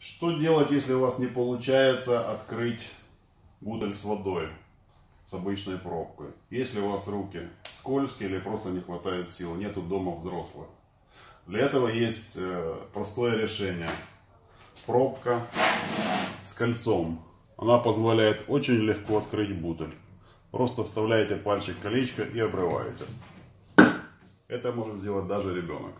Что делать, если у вас не получается открыть бутыль с водой с обычной пробкой? Если у вас руки скользкие или просто не хватает сил, нету дома взрослых. Для этого есть э, простое решение. Пробка с кольцом. Она позволяет очень легко открыть бутыль. Просто вставляете пальчик колечко и обрываете. Это может сделать даже ребенок.